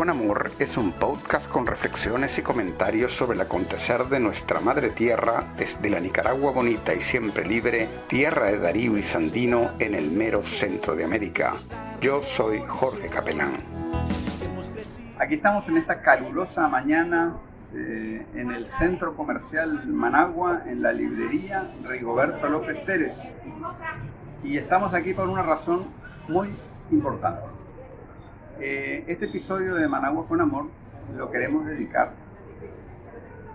con Amor es un podcast con reflexiones y comentarios sobre el acontecer de nuestra madre tierra desde la Nicaragua bonita y siempre libre, tierra de Darío y Sandino en el mero centro de América. Yo soy Jorge Capelán. Aquí estamos en esta calurosa mañana eh, en el centro comercial Managua, en la librería Rigoberto López Pérez. Y estamos aquí por una razón muy importante. Eh, este episodio de Managua con Amor lo queremos dedicar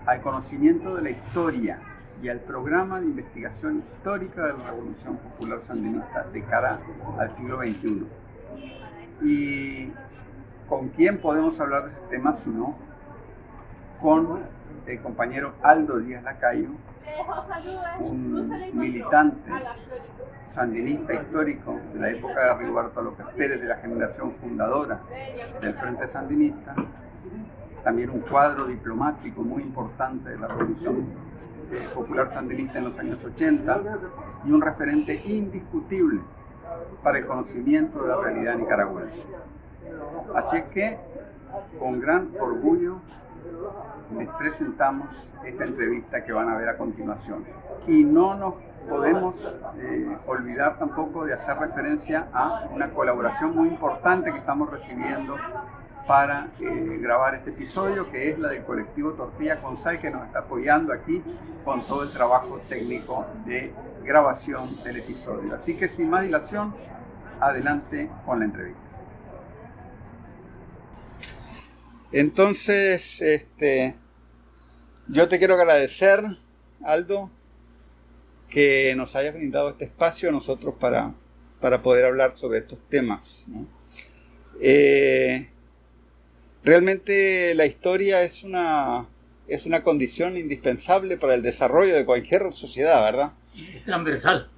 al conocimiento de la historia y al programa de investigación histórica de la Revolución Popular Sandinista de cara al siglo XXI. ¿Y con quién podemos hablar de ese tema si no con el compañero Aldo Díaz Lacayo, un militante sandinista histórico de la época de Rigoberto López Pérez, de la generación fundadora del Frente Sandinista, también un cuadro diplomático muy importante de la Revolución eh, Popular Sandinista en los años 80 y un referente indiscutible para el conocimiento de la realidad nicaragüense. Así es que, con gran orgullo, les presentamos esta entrevista que van a ver a continuación. Y no nos podemos eh, olvidar tampoco de hacer referencia a una colaboración muy importante que estamos recibiendo para eh, grabar este episodio, que es la del colectivo Tortilla Consal, que nos está apoyando aquí con todo el trabajo técnico de grabación del episodio. Así que sin más dilación, adelante con la entrevista. Entonces, este, yo te quiero agradecer, Aldo, que nos hayas brindado este espacio a nosotros para, para poder hablar sobre estos temas. Eh, realmente la historia es una, es una condición indispensable para el desarrollo de cualquier sociedad, ¿verdad? Es transversal.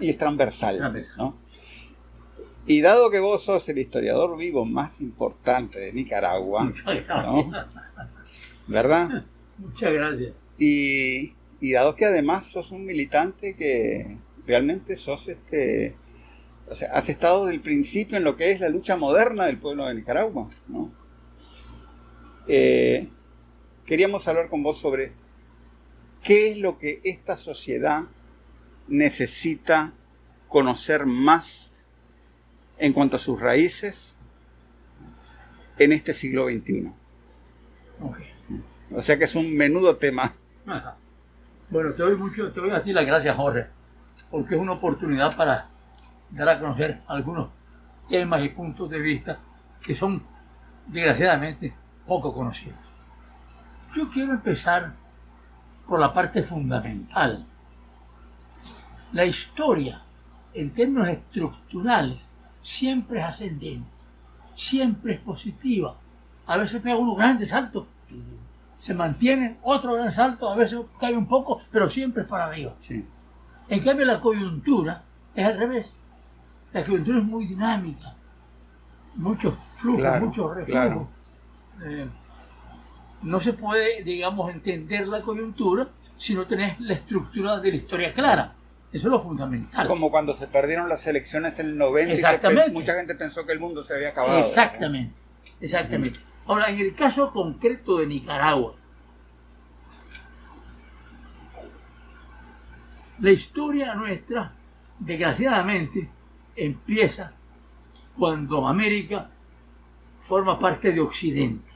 y es transversal. Y dado que vos sos el historiador vivo más importante de Nicaragua, ¿verdad? Muchas gracias. Y, y, dado que además sos un militante que realmente sos este, o sea, has estado del principio en lo que es la lucha moderna del pueblo de Nicaragua, ¿no? Eh, queríamos hablar con vos sobre qué es lo que esta sociedad necesita conocer más en cuanto a sus raíces en este siglo XXI. O sea que es un menudo tema. Bueno, te doy mucho, te doy a ti las gracias, Jorge, porque es una oportunidad para dar a conocer algunos temas y puntos de vista que son, desgraciadamente, poco conocidos. Yo quiero empezar por la parte fundamental. La historia, en términos estructurales, siempre es ascendente, siempre es positiva. A veces pega unos grandes saltos, se mantiene otro gran salto, a veces cae un poco, pero siempre es para arriba. En cambio la coyuntura es al revés. La coyuntura es muy dinámica, muchos flujos, muchos reflujos. Eh, no se puede, digamos, entender la coyuntura si no tenés la estructura de la historia clara. Eso es lo fundamental. Como cuando se perdieron las elecciones en el 90 Exactamente. mucha gente pensó que el mundo se había acabado. Exactamente, exactamente. Ahora, en el caso concreto de Nicaragua, la historia nuestra, desgraciadamente, empieza cuando América forma parte de Occidente.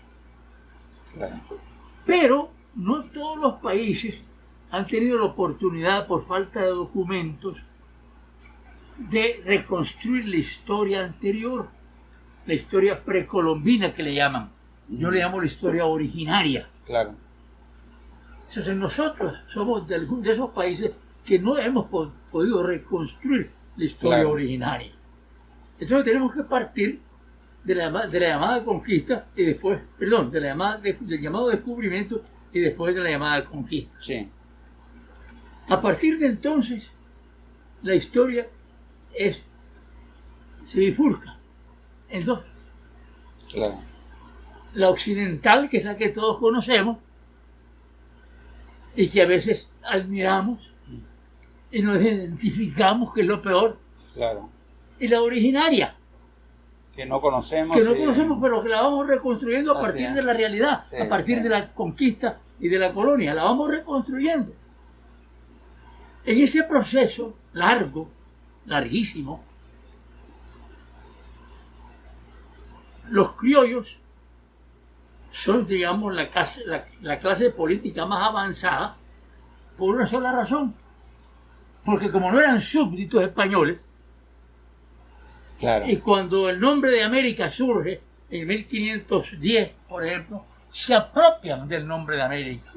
Pero no todos los países han tenido la oportunidad, por falta de documentos, de reconstruir la historia anterior, la historia precolombina que le llaman. Yo le llamo la historia originaria. Claro. Entonces nosotros somos de, de esos países que no hemos podido reconstruir la historia originaria. Entonces tenemos que partir de la, de la llamada conquista y después, perdón, de la llamada del llamado descubrimiento y después de la llamada conquista. Sí. A partir de entonces, la historia es, se bifurca en dos. Claro. La occidental, que es la que todos conocemos, y que a veces admiramos y nos identificamos, que es lo peor. Claro. Y la originaria, que no conocemos. Que no conocemos, pero que la vamos reconstruyendo a Así partir es. de la realidad, Sí, a partir sí. de la conquista y de la colonia. La vamos reconstruyendo. En ese proceso largo, larguísimo, los criollos son, digamos, la clase, la- la clase política más avanzada por una sola razón. Porque como no eran súbditos españoles, Claro. y cuando el nombre de América surge en 1510, por ejemplo, se apropian del nombre de América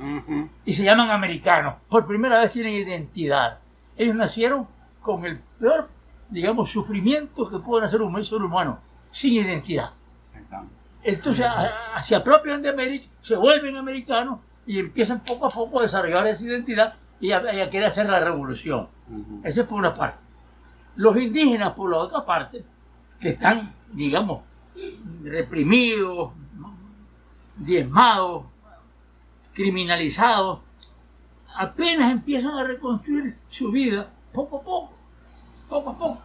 y se llaman americanos. Por primera vez tienen identidad. Ellos nacieron con el peor, digamos, sufrimiento que puede hacer un ser humano, sin identidad. Entonces a- a- se apropian de América, se vuelven americanos y empiezan poco a poco a desarrollar esa identidad y a, y a querer hacer la revolución. Ujú. Eso es por una parte. Los indígenas, por la otra parte, que están, digamos, reprimidos, diezmados, criminalizados, apenas empiezan a reconstruir su vida poco a poco, poco a poco.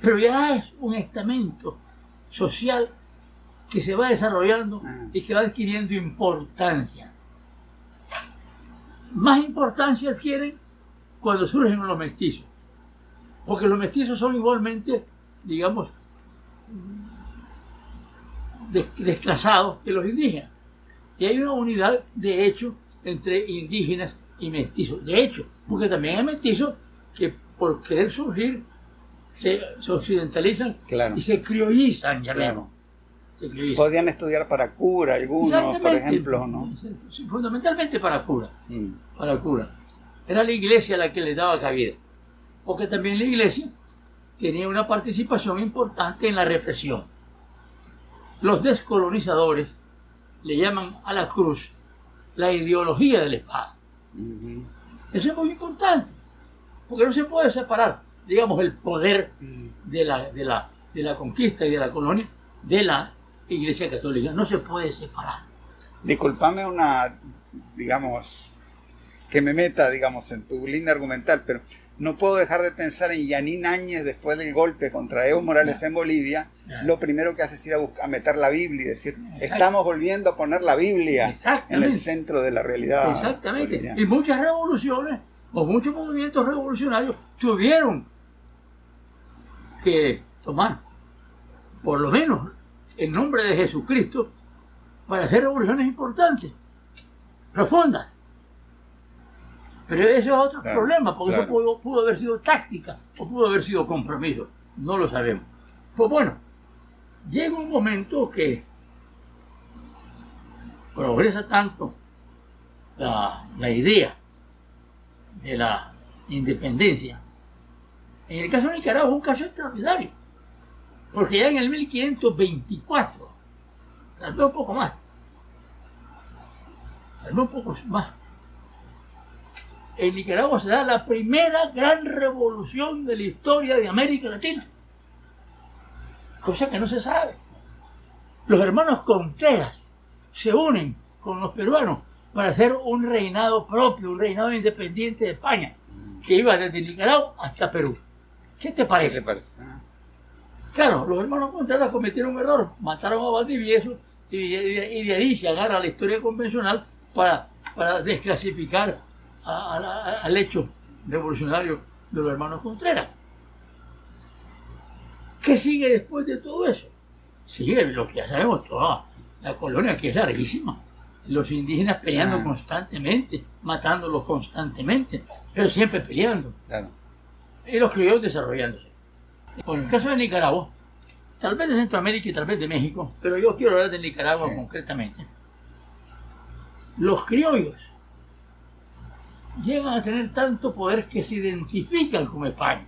Pero ya es un estamento social que se va desarrollando y que va adquiriendo importancia. Más importancia adquieren cuando surgen los mestizos. Porque los mestizos son igualmente, digamos, desclasados que los indígenas. Y hay una unidad de hecho entre indígenas y mestizos. De hecho, porque también hay mestizos que por querer surgir se, se occidentalizan Claro. y se criollizan, ya Claro. vemos. Se criollizan. Podían estudiar para cura algunos, por ejemplo, ¿no? Fundamentalmente para cura Mm. para cura. Era la iglesia la que les daba cabida. Porque también la iglesia tenía una participación importante en la represión. Los descolonizadores le llaman a la cruz la ideología de la espada. Eso es muy importante. Porque no se puede separar, digamos, el poder de la, de la, de la conquista y de la colonia de la iglesia católica. No se puede separar. Disculpame una, digamos, que me meta, digamos, en tu línea argumental, pero no puedo dejar de pensar en Yanín Áñez después del golpe contra Evo Morales en Bolivia. Lo primero que hace es ir a, buscar, a meter la Biblia y decir, estamos volviendo a poner la Biblia en el centro de la realidad. Exactamente. boliviana. Y muchas revoluciones o muchos movimientos revolucionarios tuvieron que tomar, por lo menos, el nombre de Jesucristo para hacer revoluciones importantes, profundas. Pero eso es otro Claro, problema, porque claro. eso pudo, pudo haber sido táctica o pudo haber sido compromiso. No lo sabemos. Pues bueno, llega un momento que progresa tanto la, la idea de la independencia. En el caso de Nicaragua es un caso extraordinario, porque ya en el 1524, tal vez un poco más, tal vez un poco más, en Nicaragua se da la primera gran revolución de la historia de América Latina, cosa que no se sabe. Los hermanos Contreras se unen con los peruanos para hacer un reinado propio, un reinado independiente de España, que iba desde Nicaragua hasta Perú. ¿Qué te ¿Qué parece? te parece? Ah, Claro, los hermanos Contreras cometieron un error, mataron a Valdivieso y, y- y de ahí se agarra la historia convencional para, para desclasificar a- a la- al hecho revolucionario de los hermanos Contreras. ¿Qué sigue después de todo eso? Sigue lo que ya sabemos toda la colonia que es larguísima. Los indígenas peleando Ah. constantemente, matándolos constantemente, pero siempre peleando claro. y los criollos desarrollándose. En el caso de Nicaragua, tal vez de Centroamérica y tal vez de México, pero yo quiero hablar de Nicaragua Sí. concretamente. Los criollos llegan a tener tanto poder que se identifican con España,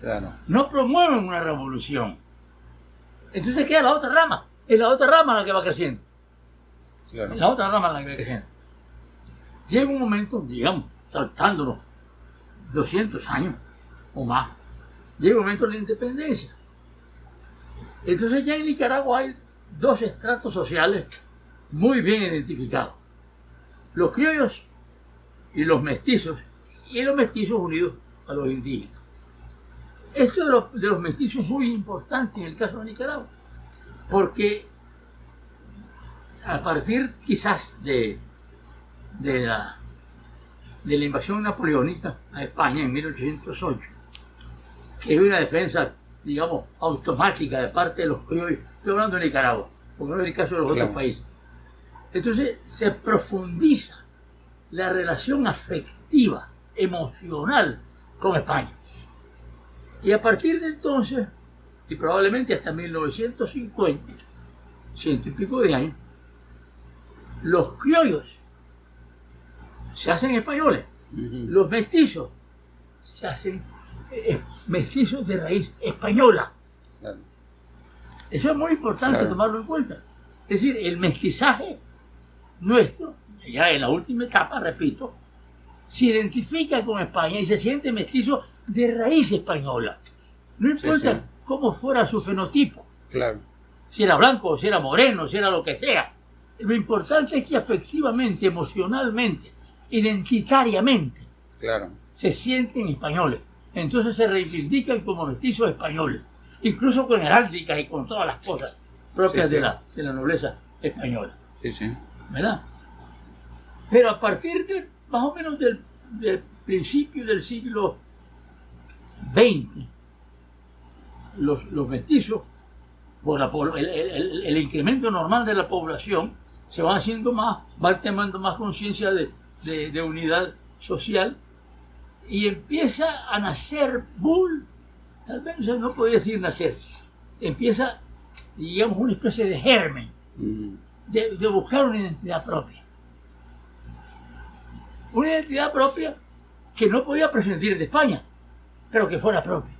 Claro. no promueven una revolución. Entonces queda la otra rama, es la otra rama la que va creciendo. claro. La otra rama la que va creciendo. Llega un momento, digamos, saltándonos 200 años o más, llega un momento de la independencia. Entonces ya en Nicaragua hay dos estratos sociales muy bien identificados. Los criollos y los mestizos, y los mestizos unidos a los indígenas. Esto de los, de los mestizos es muy importante en el caso de Nicaragua, porque a partir quizás de, de, la, de la invasión napoleónica a España en 1808, que es una defensa, digamos, automática de parte de los criollos, estoy hablando de Nicaragua, porque no es el caso de los otros países. Entonces se profundiza la relación afectiva, emocional con España. Y a partir de entonces, y probablemente hasta 1950, ciento y pico de años, los criollos se hacen españoles, los mestizos se hacen eh, mestizos de raíz española. Eso es muy importante tomarlo en cuenta. Es decir, el mestizaje nuestro, ya en la última etapa, repito, se identifica con España y se siente mestizo de raíz española. No importa cómo fuera su fenotipo. Claro. Si era blanco, si era moreno, si era lo que sea. Lo importante es que afectivamente, emocionalmente, identitariamente, claro. se sienten españoles. Entonces se reivindican como mestizos españoles, incluso con heráldica y con todas las cosas propias De, la, de la nobleza española. Sí, sí. ¿Verdad? Pero a partir de más o menos del, principio del siglo XX, los, los mestizos, por el, incremento normal de la población, se van haciendo más, van tomando más conciencia de, de, unidad social y empieza a nacer bull, tal vez no podría decir nacer, empieza, digamos, una especie de germen de, de buscar una identidad propia. Una identidad propia que no podía prescindir de España, pero que fuera propia.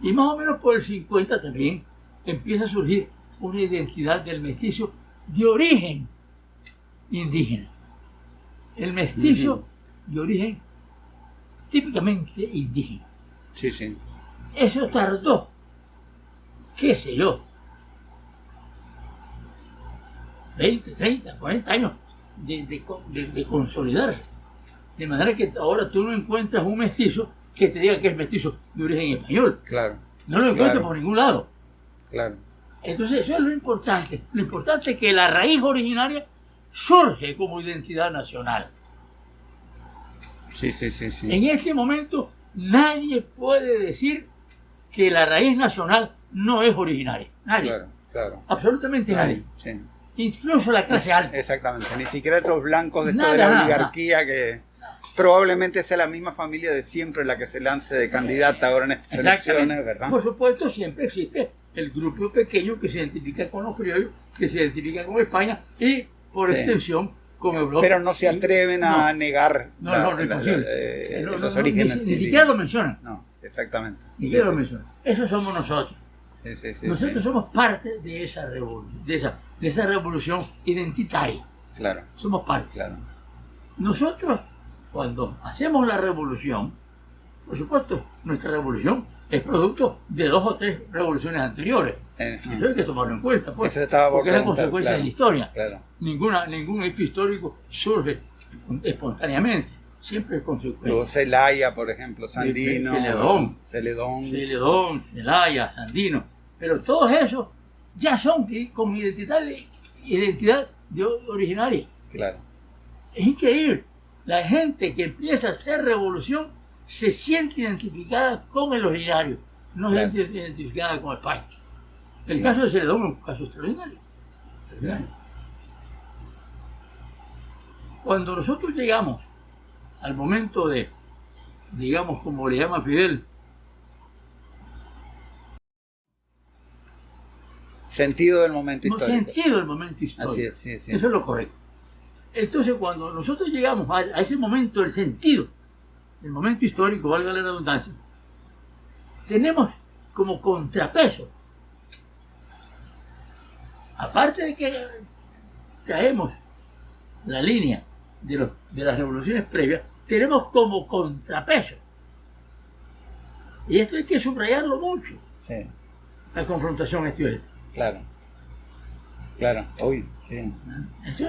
Y más o menos por el 50 también empieza a surgir una identidad del mestizo de origen indígena. El mestizo de origen típicamente indígena. Sí, sí. Eso tardó, qué sé yo, 20, 30, 40 años de, de, consolidarse. De manera que ahora tú no encuentras un mestizo que te diga que es mestizo de origen español. Claro. No lo encuentras por ningún lado. Claro. Entonces eso es lo importante. Lo importante es que la raíz originaria surge como identidad nacional. Sí, sí, sí, sí. En este momento nadie puede decir que la raíz nacional no es originaria. Nadie. Claro, claro. Absolutamente nadie. Incluso la clase alta. Exactamente. Ni siquiera los blancos de toda la oligarquía que probablemente sea la misma familia de siempre la que se lance de candidata ahora en estas elecciones, ¿verdad? Por supuesto, siempre existe el grupo pequeño que se identifica con los criollos, que se identifica con España y, por extensión, con Europa. Pero no se atreven a negar no, no, no, es. Eh, los orígenes. Ni, siquiera lo mencionan. No, exactamente. Ni siquiera lo mencionan. Eso somos nosotros. nosotros somos parte de esa, revolución, de, esa, de esa revolución identitaria. Claro. Somos parte. Claro. Nosotros, cuando hacemos la revolución, por supuesto, nuestra revolución es producto de dos o tres revoluciones anteriores. Eh, Eso hay que tomarlo en cuenta, pues, porque es la consecuencia de la historia. Ninguna, ningún hecho histórico surge espontáneamente, siempre es consecuencia. Celaya, por ejemplo, Sandino, Celedón, Celedón, Celedón, Celaya, Sandino, pero todos esos ya son con identidad, identidad de originaria. Claro. Es increíble. La gente que empieza a hacer revolución se siente identificada con el originario, no se siente identificada con el país. El caso de Celedón es un caso extraordinario. Cuando nosotros llegamos al momento de, digamos, como le llama Fidel, Sentido del momento histórico. Sentido del momento histórico. Así es, sí, sí. Eso es lo correcto. Entonces, cuando nosotros llegamos a, a ese momento del sentido el momento histórico, valga la redundancia, tenemos como contrapeso, aparte de que traemos la línea de, de las revoluciones previas, tenemos como contrapeso. Y esto hay que subrayarlo mucho. Sí. La confrontación este Claro. Claro, hoy, sí. Es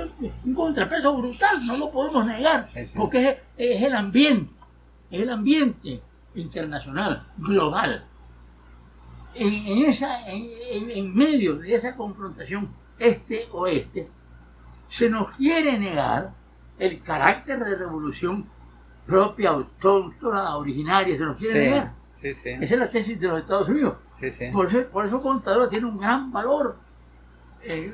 un contrapeso brutal, no lo podemos negar, porque es, el ambiente es el ambiente internacional, global. En, esa, en, en medio de esa confrontación este-oeste, se nos quiere negar el carácter de revolución propia, autóctona, originaria, se nos quiere negar. Esa es la tesis de los Estados Unidos. Por, eso, por eso Contadora tiene un gran valor en,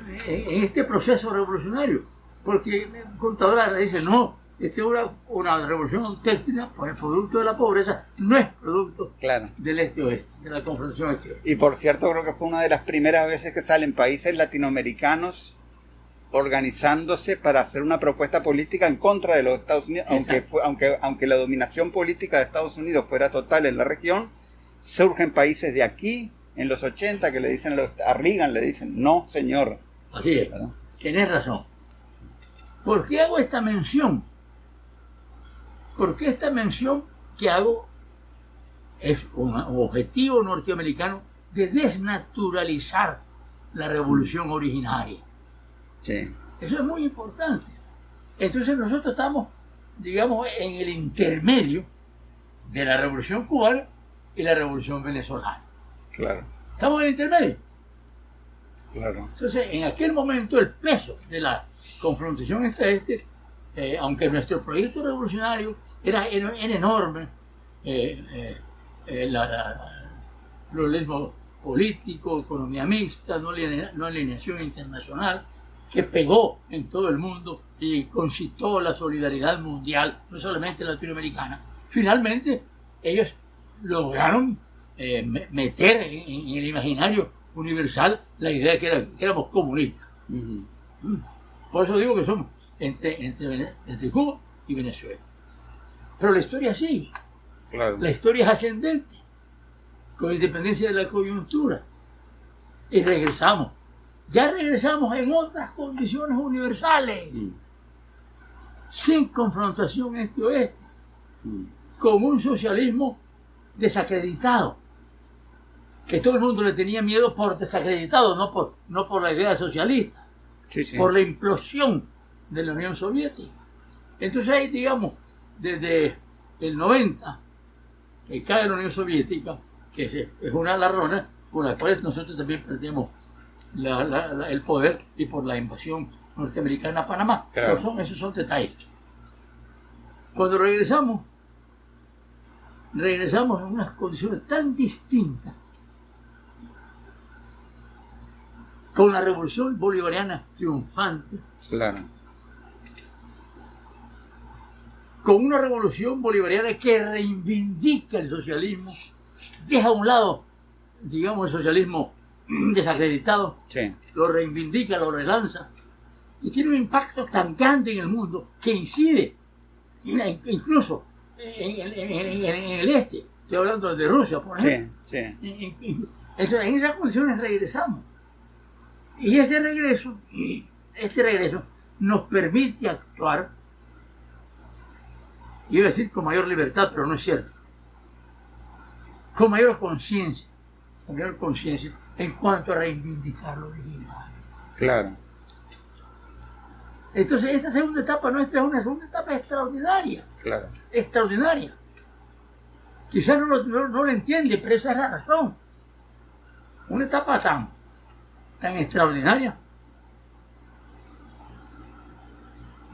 este proceso revolucionario. Porque Contadora dice, no, esta es una, una revolución auténtica, pues el producto de la pobreza no es producto del este-oeste, de la confrontación este Y por cierto, creo que fue una de las primeras veces que salen países latinoamericanos organizándose para hacer una propuesta política en contra de los Estados Unidos, aunque, aunque, aunque la dominación política de Estados Unidos fuera total en la región, surgen países de aquí, en los 80, que le dicen a Reagan, le dicen, no, señor. Así es, tienes razón. ¿Por qué hago esta mención? Porque esta mención que hago es un objetivo norteamericano de desnaturalizar la revolución originaria. Eso es muy importante. Entonces nosotros estamos, digamos, en el intermedio de la revolución cubana y la revolución venezolana. Claro. Estamos en el intermedio. Claro. Entonces, en aquel momento el peso de la confrontación este-este, eh, aunque nuestro proyecto revolucionario era, era, enorme, eh, eh, eh pluralismo político, economía mixta, no, no alineación internacional, que pegó en todo el mundo y concitó la solidaridad mundial, no solamente latinoamericana. Finalmente, ellos lograron eh, meter en, el imaginario universal la idea de que, éramos comunistas. Mm. Por eso digo que somos entre, entre, Cuba y Venezuela. Pero la historia sigue. La historia es ascendente, con independencia de la coyuntura. Y regresamos ya regresamos en otras condiciones universales, mm. sin confrontación este-oeste, mm. con un socialismo desacreditado, que todo el mundo le tenía miedo por desacreditado, no por, no por la idea socialista, por la implosión de la Unión Soviética. Entonces ahí, digamos, desde el 90, que cae la Unión Soviética, que es una de las razones por las cuales también perdemos el poder y por la invasión norteamericana a Panamá. Pero son, esos son detalles. Cuando regresamos, regresamos en unas condiciones tan distintas con la revolución bolivariana triunfante. Claro. Con una revolución bolivariana que reivindica el socialismo, deja a un lado, digamos, el socialismo desacreditado, lo reivindica, lo relanza, y tiene un impacto tan grande en el mundo que incide incluso en, el este. Estoy hablando de Rusia, por ejemplo. En, esas condiciones regresamos. Y ese regreso, este regreso, nos permite actuar, iba a decir con mayor libertad, pero no es cierto, con mayor conciencia, con mayor conciencia en cuanto a reivindicar lo original. Claro. Entonces esta segunda etapa nuestra es una segunda etapa extraordinaria. Claro. Extraordinaria. Quizás no lo, no, entiende, pero esa es la razón. Una etapa tan, tan extraordinaria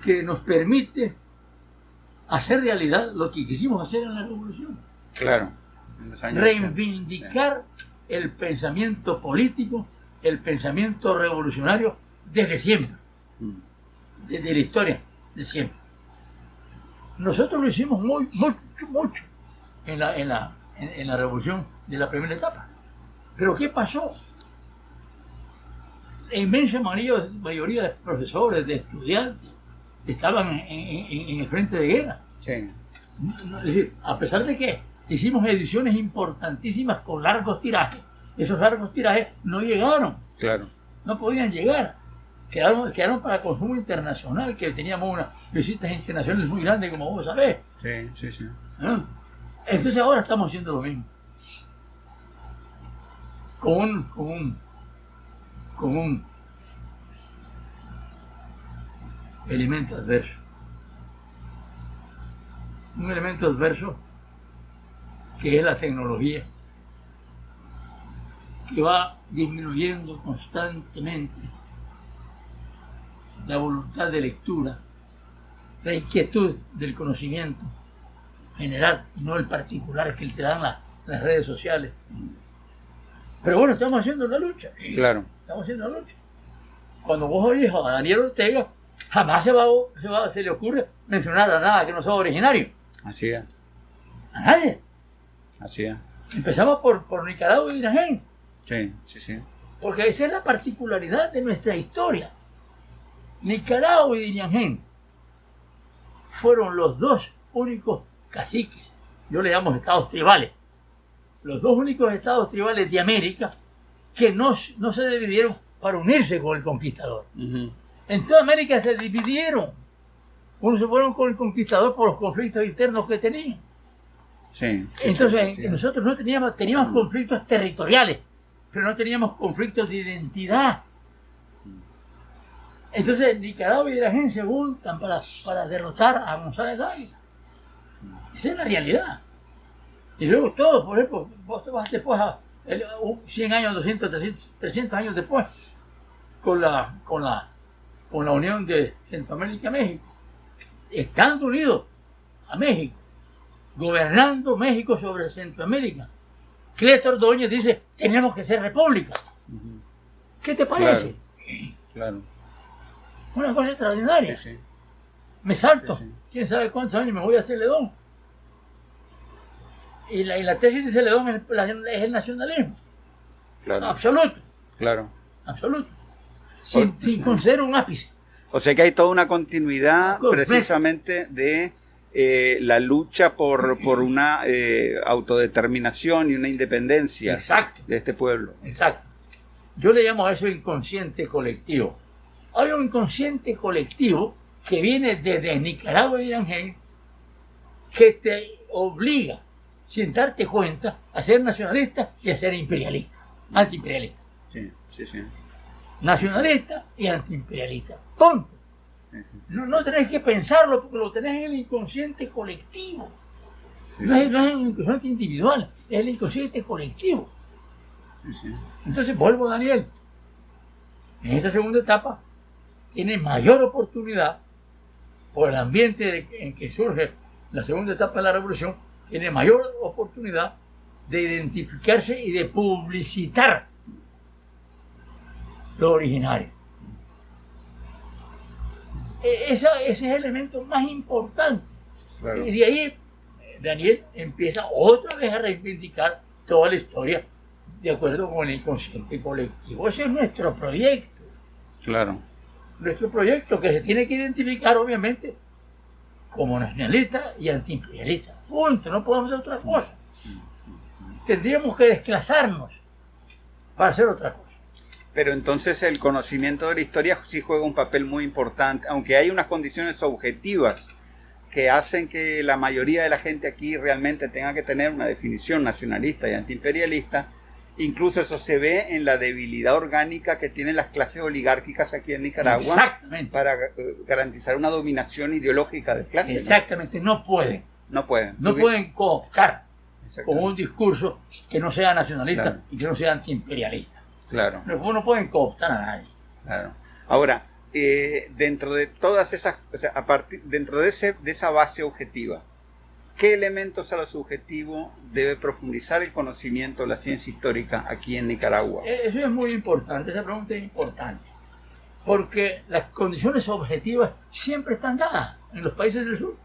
que nos permite hacer realidad lo que quisimos hacer en la revolución. Claro. Reivindicar el pensamiento político, el pensamiento revolucionario desde siempre, mm. desde la historia de siempre. Nosotros lo hicimos muy, mucho, mucho en la, en la, en, la revolución de la primera etapa. Pero ¿qué pasó? La inmensa mayoría, de profesores, de estudiantes, estaban en, el frente de guerra. Es decir, a pesar de que hicimos ediciones importantísimas con largos tirajes. Esos largos tirajes no llegaron. Claro. No podían llegar. Quedaron, quedaron para consumo internacional, que teníamos unas visitas internacionales muy grandes, como vos sabés. Sí, sí, sí. ¿Ah? Entonces ahora estamos haciendo lo mismo. Con un, con un, con un elemento adverso. Un elemento adverso que es la tecnología, que va disminuyendo constantemente la voluntad de lectura, la inquietud del conocimiento general, no el particular que te dan las redes sociales. Pero bueno, estamos haciendo la lucha. Claro. Estamos haciendo la lucha. Cuando vos oís a Daniel Ortega, jamás se, va, se, se le ocurre mencionar a nada que no sea originario. Así es. A nadie. Así es. Empezamos por, por Nicaragua y Irán. Sí, sí, sí. Porque esa es la particularidad de nuestra historia. Nicaragua y Diriangén fueron los dos únicos caciques, yo le llamo estados tribales, los dos únicos estados tribales de América que no, no se dividieron para unirse con el conquistador. En toda América se dividieron. Unos se fueron con el conquistador por los conflictos internos que tenían. Sí, Entonces, nosotros no teníamos, teníamos conflictos territoriales, pero no teníamos conflictos de identidad. Entonces, Nicaragua y la gente se juntan para, para derrotar a González Dávila. Esa es la realidad. Y luego todo, por ejemplo, vos te vas después a 100 años, 200, 300, 300 años después, con la, con la, con la unión de Centroamérica y México, estando unidos a México, gobernando México sobre Centroamérica. Cleto Ordóñez dice, tenemos que ser república. ¿Qué te parece? Claro. Una cosa extraordinaria. Me salto. ¿Quién sabe cuántos años me voy a hacer ledón? Y la, y la tesis de Celedón es, es, el nacionalismo. Claro. Absoluto. Claro. Absoluto. Sin, sin conceder un ápice. O sea que hay toda una continuidad precisamente de eh, la lucha por, por una eh, autodeterminación y una independencia de este pueblo. Exacto. Yo le llamo a eso inconsciente colectivo. Hay un inconsciente colectivo que viene desde Nicaragua y Ángel que te obliga sin darte cuenta, a ser nacionalista y a ser imperialista, antiimperialista. Sí, sí, sí. Nacionalista y antiimperialista. Punto. No, no tenés que pensarlo porque lo tenés en el inconsciente colectivo. No es, no, es, el inconsciente individual, es el inconsciente colectivo. Entonces vuelvo, Daniel. En esta segunda etapa tiene mayor oportunidad por el ambiente en que surge la segunda etapa de la revolución tiene mayor oportunidad de identificarse y de publicitar lo originario. E, ese es el elemento más importante. Y de ahí Daniel empieza otra vez a reivindicar toda la historia de acuerdo con el inconsciente colectivo. Ese es nuestro proyecto. Claro. Nuestro proyecto que se tiene que identificar obviamente como nacionalista y antiimperialista. Punto, no podemos hacer otra cosa. Tendríamos que desclasarnos para hacer otra cosa. Pero entonces el conocimiento de la historia sí juega un papel muy importante, aunque hay unas condiciones objetivas que hacen que la mayoría de la gente aquí realmente tenga que tener una definición nacionalista y antiimperialista. Incluso eso se ve en la debilidad orgánica que tienen las clases oligárquicas aquí en Nicaragua para eh, garantizar una dominación ideológica de clase. Exactamente, no, no pueden. No pueden. No pueden cooptar con un discurso que no sea nacionalista y que no sea antiimperialista. Claro. No, no pueden cooptar a nadie. Claro. Ahora, eh, dentro de todas esas, o sea, a partir, dentro de, ese, de esa base objetiva, ¿qué elementos a lo subjetivo debe profundizar el conocimiento de la ciencia histórica aquí en Nicaragua? Eh, eso es muy importante, esa pregunta es importante, porque las condiciones objetivas siempre están dadas en los países del sur.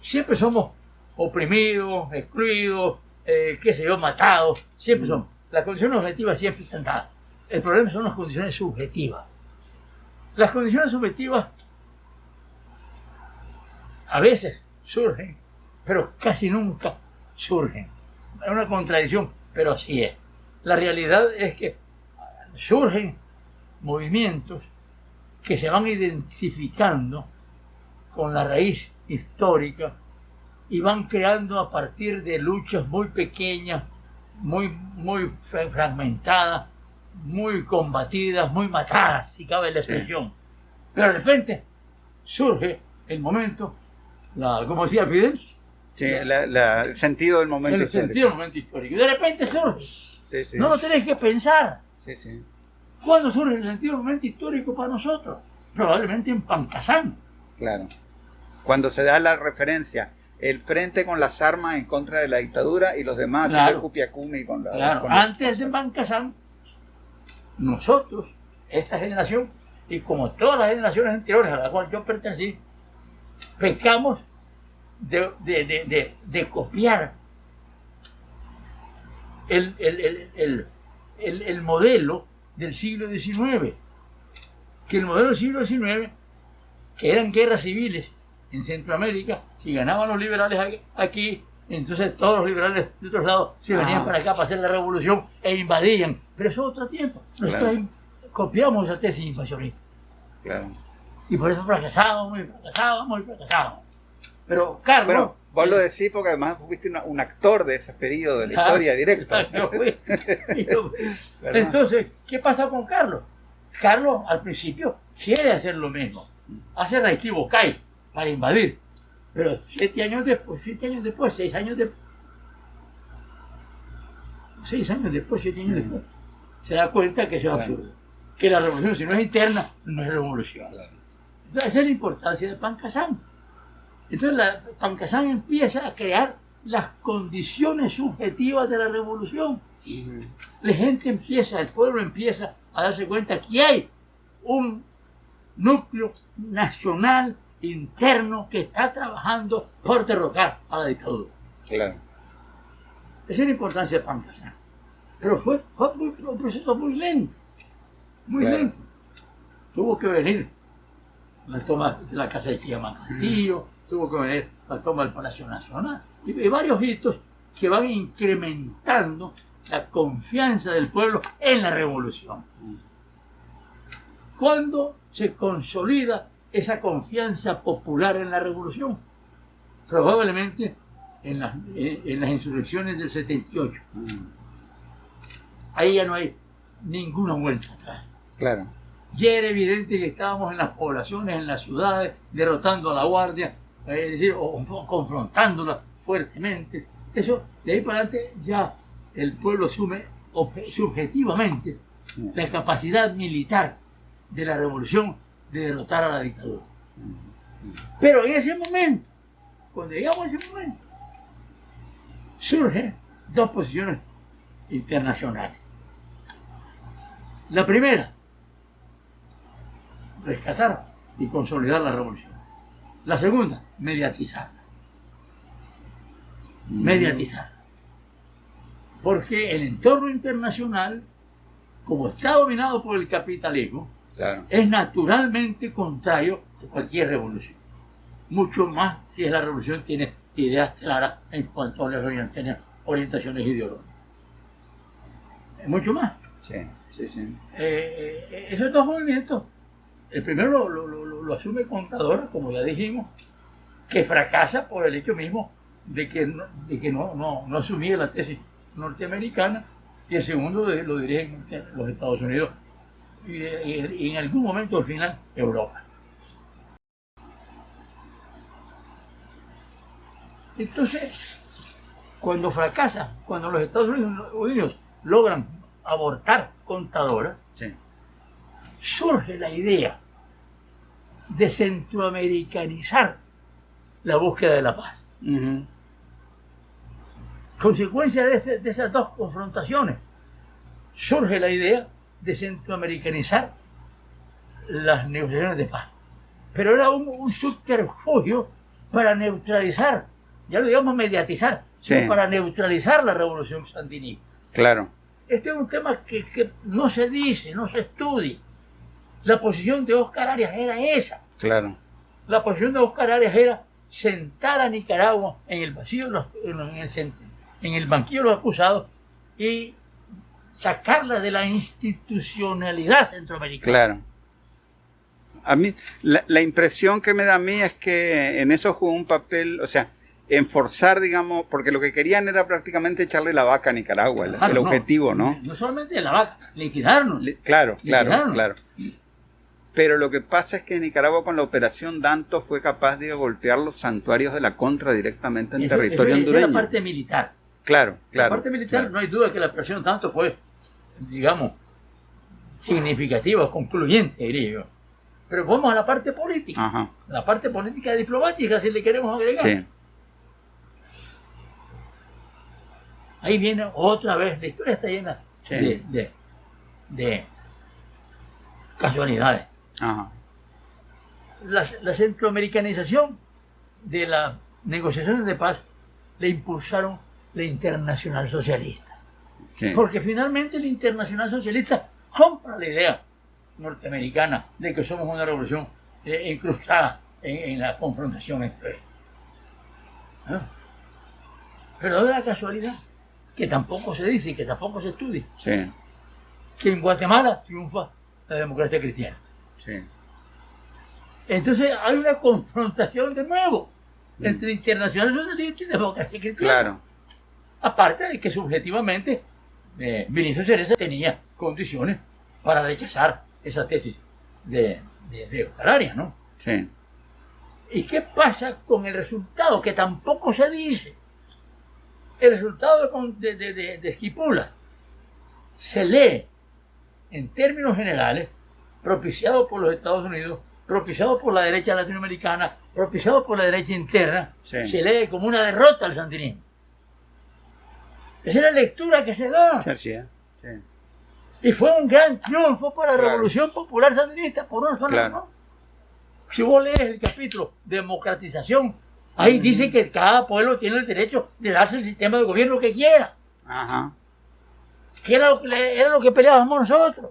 Siempre somos oprimidos, excluidos, eh, qué sé yo, matados, siempre son. Las condiciones objetivas siempre están dadas. El problema son las condiciones subjetivas. Las condiciones subjetivas a veces surgen, pero casi nunca surgen. Es una contradicción, pero así es. La realidad es que surgen movimientos que se van identificando con la raíz histórica y van creando a partir de luchas muy pequeñas, muy, muy fragmentadas, muy combatidas, muy matadas, si cabe la expresión. Pero de repente surge el momento, la, como decía Fidel, Sí, el sentido del momento el histórico. sentido del momento histórico. Y de repente surge. Sí, sí. No lo tenés que pensar. Sí, sí. ¿Cuándo surge el sentido del momento histórico para nosotros? Probablemente en Pancasán. Claro. Cuando se da la referencia, el frente con las armas en contra de la dictadura y los demás, Claro. el Cupiacumi con la... Claro, con la- antes de Pancasán, nosotros, esta generación, y como todas las generaciones anteriores a las cuales yo pertenecí, pecamos de, de- de- de- copiar el, el- el- el- el- el modelo del siglo XIX. Que el modelo del siglo XIX, que eran guerras civiles en Centroamérica, si ganaban los liberales aquí, entonces todos los liberales de otros lados se venían Ah. para acá para hacer la revolución e invadían. Pero eso es otro tiempo. Nosotros Claro. copiamos esa tesis invasionista. Claro. Y por eso fracasábamos y fracasábamos y fracasábamos. Pero Carlos... Bueno, vos lo decís porque además fuiste una- un actor de ese periodo de la Ah, historia directo. yo fui. Yo fui. ¿Verdad? Entonces, ¿qué pasa con Carlos? Carlos al principio quiere hacer lo mismo. Hace reactivo CAI para invadir. Pero siete años después, siete años después, seis años después, seis años después, siete años después, se da cuenta que eso es absurdo. Que la revolución, si no es interna, no es revolución. Claro. Entonces, esa es la importancia de Pancasán. Entonces, la, Pancasán empieza a crear las condiciones subjetivas de la revolución. La gente empieza, el pueblo empieza a darse cuenta que hay un núcleo nacional interno que está trabajando por derrocar a la dictadura. Claro. Esa es la importancia de Pancasán. Pero fue, fue muy- un proceso muy lento, muy Claro. lento. Tuvo que venir la toma de la casa de Chillama Castillo, tuvo que venir la toma del Palacio Nacional y, y varios hitos que van incrementando la confianza del pueblo en la revolución. ¿Cuándo se consolida esa confianza popular en la revolución? Probablemente en las, en- en las insurrecciones del 78. Ujú. Ahí ya no hay ninguna vuelta atrás. Claro. Ya era evidente que estábamos en las poblaciones, en las ciudades, derrotando a la guardia, eh, es decir, o, o confrontándola fuertemente. Eso, de ahí para adelante, ya el pueblo asume subjetivamente la capacidad militar de la revolución de derrotar a la dictadura. Pero en ese momento, cuando llegamos a ese momento, surgen dos posiciones internacionales. La primera, rescatar y consolidar la revolución. La segunda, mediatizarla. Mediatizarla. Porque el entorno internacional, como está dominado por el capitalismo, Claro. es naturalmente contrario a cualquier revolución. Mucho más si es la revolución tiene ideas claras en cuanto a las orientaciones, orientaciones ideológicas. Mucho más. Sí, sí, sí. Eh, eh, esos dos movimientos, el primero lo, lo- lo- lo- lo asume Contadora, como ya dijimos, que fracasa por el hecho mismo de que no, de que no, no, no asumía la tesis norteamericana, y el segundo de- lo dirigen los Estados Unidos y, y- y en algún momento al final Europa. Entonces, cuando fracasa, cuando los Estados Unidos, logran abortar Contadora, Sí. surge la idea de centroamericanizar la búsqueda de la paz. Consecuencia de, ese- de esas dos confrontaciones, surge la idea de centroamericanizar las negociaciones de paz. Pero era un, un subterfugio para neutralizar, ya lo digamos mediatizar, sino Sí. para neutralizar la revolución sandinista. Claro. Este es un tema que, que no se dice, no se estudia. La posición de Oscar Arias era esa. Claro. La posición de Oscar Arias era sentar a Nicaragua en el vacío, en el, en el banquillo de los acusados y sacarla de la institucionalidad centroamericana. Claro. A mí, la, la impresión que me da a mí es que en eso jugó un papel, o sea, en forzar, digamos, porque lo que querían era prácticamente echarle la vaca a Nicaragua, el, objetivo, ¿no? No solamente la vaca, liquidarnos. Li- Claro, claro, claro. Pero lo que pasa es que Nicaragua con la operación Danto fue capaz de golpear los santuarios de la contra directamente en Eso- territorio eso- esa hondureño. es la parte militar. Claro, claro. la parte militar claro. no hay duda que la operación tanto fue, digamos, significativa, concluyente, diría yo. Pero vamos a la parte política. Ajá. La parte política diplomática, si le queremos agregar. Sí, Ahí viene otra vez, la historia está llena Sí. de, de- de casualidades. ajá. La, la centroamericanización de las negociaciones de paz le impulsaron la internacional socialista. Sí. Porque finalmente la internacional socialista compra la idea norteamericana de que somos una revolución eh, incrustada en, en la confrontación entre estos. ¿Ah? Pero es la casualidad, que tampoco se dice y que tampoco se estudia, Sí, que en Guatemala triunfa la democracia cristiana. sí. Entonces hay una confrontación de nuevo entre internacional socialista y democracia cristiana. Claro. Aparte de que subjetivamente eh, Vinicio Cereza tenía condiciones para rechazar esa tesis de, de, de ¿no? Sí. ¿Y qué pasa con el resultado? Que tampoco se dice. El resultado de, de- de- de Esquipula se lee en términos generales, propiciado por los Estados Unidos, propiciado por la derecha latinoamericana, propiciado por la derecha interna, Sí. se lee como una derrota al sandinismo. Esa es la lectura que se da. Sí. Sí. Y fue un gran triunfo para la Claro. Revolución Popular Sandinista, por una sola Claro. razón. Si vos lees el capítulo Democratización, ahí dice que cada pueblo tiene el derecho de darse el sistema de gobierno que quiera. Ajá. Que era lo que, era lo que peleábamos nosotros.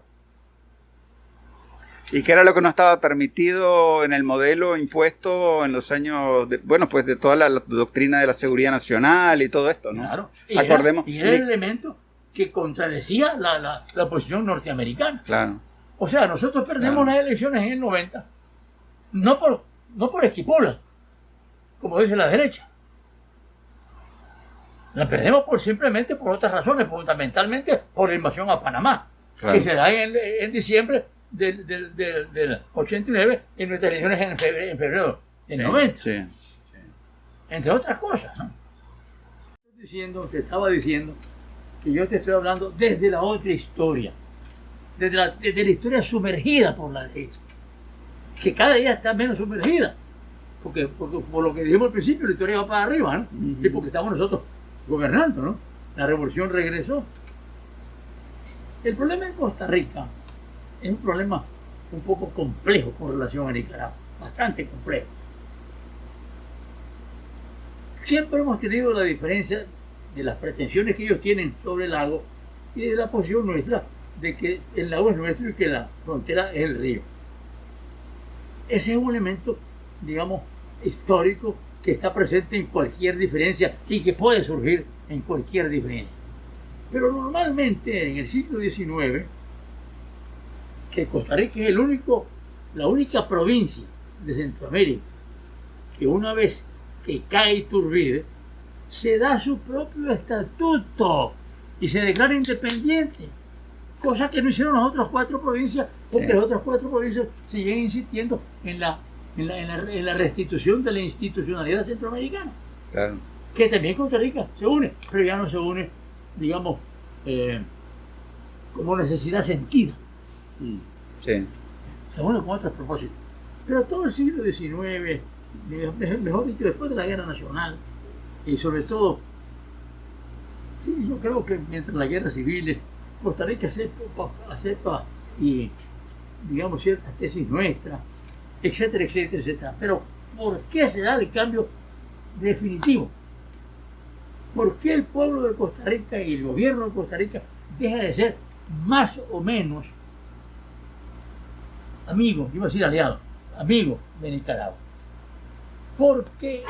¿Y qué era lo que no estaba permitido en el modelo impuesto en los años, de- bueno, pues de toda la, la doctrina de la seguridad nacional y todo esto, ¿no? Claro. Y Acordemos. Era, y era el elemento que contradecía la, la, la posición norteamericana. Claro. O sea, nosotros perdemos Claro. las elecciones en el 90, no por, no por Esquipola, como dice la derecha. La perdemos por simplemente por otras razones, fundamentalmente por la invasión a Panamá, Claro. que se da en, en diciembre del, del, del, del 89 y nuestras elecciones en febrero, en febrero del Sí, 90, Sí. entre otras cosas. ¿no? Diciendo, te estaba diciendo que yo te estoy hablando desde la otra historia, desde la, desde la historia sumergida por la derecha, que cada día está menos sumergida, porque, porque por lo que dijimos al principio, la historia va para arriba, y porque estamos nosotros gobernando, ¿no? La revolución regresó. El problema en Costa Rica es un problema un poco complejo con relación a Nicaragua, bastante complejo. Siempre hemos tenido la diferencia de las pretensiones que ellos tienen sobre el lago y de la posición nuestra de que el lago es nuestro y que la frontera es el río. Ese es un elemento, digamos, histórico que está presente en cualquier diferencia y que puede surgir en cualquier diferencia. Pero normalmente en el siglo XIX, que Costa Rica es el único, la única provincia de Centroamérica que una vez que cae Iturbide, se da su propio estatuto y se declara independiente. Cosa que no hicieron las otras cuatro provincias, porque Sí. las otras cuatro provincias siguen insistiendo en la, en la, en la- en la restitución de la institucionalidad centroamericana Claro. que también Costa Rica se une, pero ya no se une, digamos, eh, como necesidad sentida. Sí. se une con otros propósitos. Pero todo el siglo XIX, me- me- mejor dicho, después de la Guerra Nacional, y sobre todo, sí, yo creo que mientras la guerra civil, Costa Rica acepta, acepta y, digamos, ciertas tesis nuestras, etcétera, etcétera, etcétera. Pero, ¿por qué se da el cambio definitivo? ¿Por qué el pueblo de Costa Rica y el gobierno de Costa Rica deja de ser más o menos amigo, iba a decir aliado, amigo de Nicaragua? Porque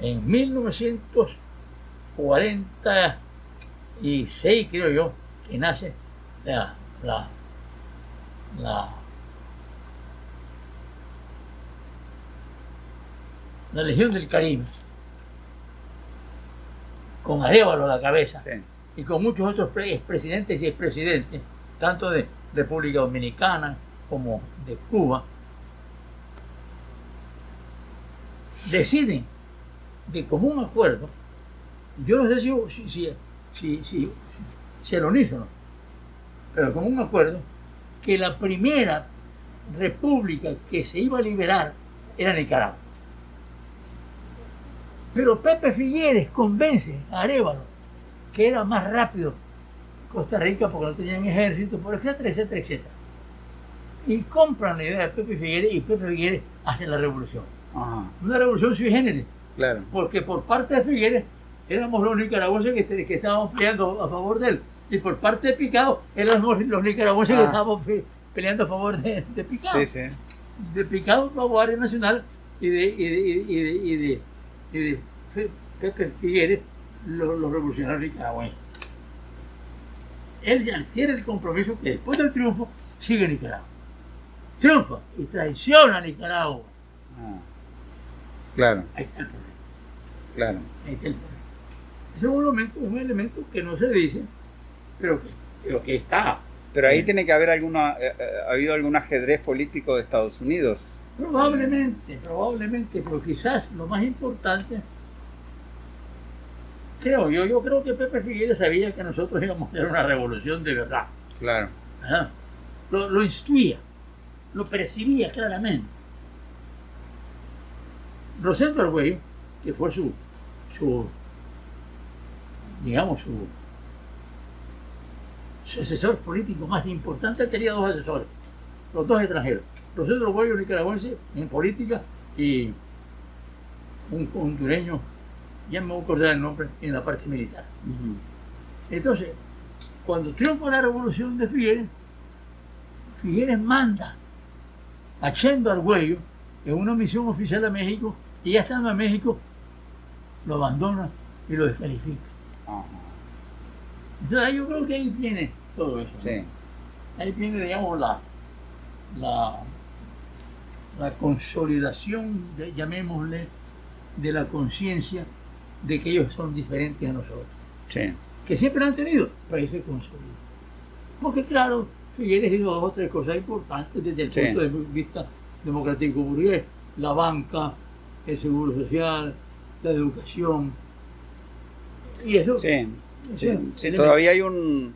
en 1946, creo yo, que nace la, la, la, la Legión del Caribe, con Arevalo a la cabeza Sí. y con muchos otros pre- expresidentes y expresidentes, tanto de República Dominicana como de Cuba deciden de común acuerdo, yo no sé si, si, si, si, si el unísono, pero como un acuerdo, que la primera república que se iba a liberar era Nicaragua. Pero Pepe Figueres convence a Arevalo que era más rápido Costa Rica porque no tenían ejército, etcétera, etcétera, etcétera. Y compran la idea de Pepe Figueres y Pepe Figueres hace la revolución. Una revolución sui generis. Claro. Porque por parte de Figueres éramos los nicaragüenses que, que estábamos peleando a favor de él. Y por parte de Picado éramos los nicaragüenses que ah. estábamos peleando a favor de, de Picado. Sí, sí. De Picado, la Guardia Nacional y de, y de, y de, y de, y de Pepe Figueres, los, los revolucionarios nicaragüenses. Él adquiere el compromiso que después del triunfo sigue Nicaragua. Triunfa y traiciona a Nicaragua. Ah. Claro. Ahí está el problema. Claro. Ahí está el problema. Ese es un elemento, un elemento que no se dice, pero que, pero que está. Pero ahí tiene que haber alguna, eh, eh, ha habido algún ajedrez político de Estados Unidos. Probablemente, probablemente, pero quizás lo más importante, creo yo, yo creo que Pepe Figueres sabía que nosotros íbamos a hacer una revolución de verdad. Claro. Lo, lo instruía, lo percibía claramente. Rosendo Argüello, que fue su, su digamos, su, su asesor político más importante, tenía dos asesores, los dos extranjeros. Rosendo Argüello, nicaragüense, en política, y un hondureño, ya me voy a acordar el nombre, en la parte militar. Entonces, cuando triunfa la revolución de Figueres, Figueres manda a Chendo Argüello en una misión oficial a México y ya estando en México, lo abandona y lo descalifica. Entonces yo creo que ahí viene todo eso. Ahí viene, digamos, la, la, la consolidación, llamémosle, de la conciencia de que ellos son diferentes a nosotros. Que siempre han tenido, pero ahí se consolida. Porque claro, Figueres hizo dos o tres cosas importantes desde el punto de vista democrático burgués. La banca, el seguro social, la educación. Y eso. Sí, sí, todavía hay un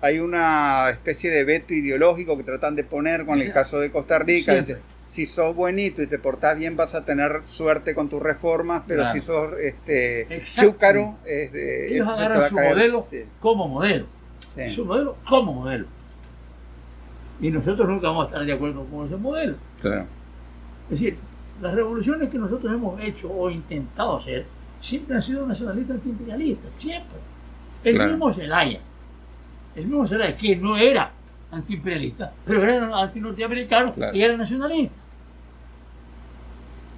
hay una especie de veto ideológico que tratan de poner con el caso de Costa Rica. si sos buenito y te portás bien vas a tener suerte con tus reformas, pero si sos este, chúcaro... Ellos agarran su modelo como modelo. Su modelo como modelo. Y nosotros nunca vamos a estar de acuerdo con ese modelo. Claro. Es decir, las revoluciones que nosotros hemos hecho o intentado hacer siempre han sido nacionalistas antiimperialistas, siempre. El mismo Zelaya, el mismo Zelaya, que no era antiimperialista, pero era antinorteamericano y era nacionalista.